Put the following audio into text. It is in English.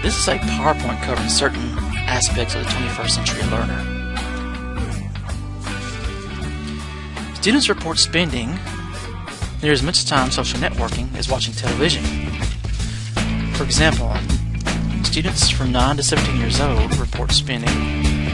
This is a PowerPoint covering certain aspects of the 21st century learner. Students report spending near as much time social networking as watching television. For example, students from 9 to 17 years old report spending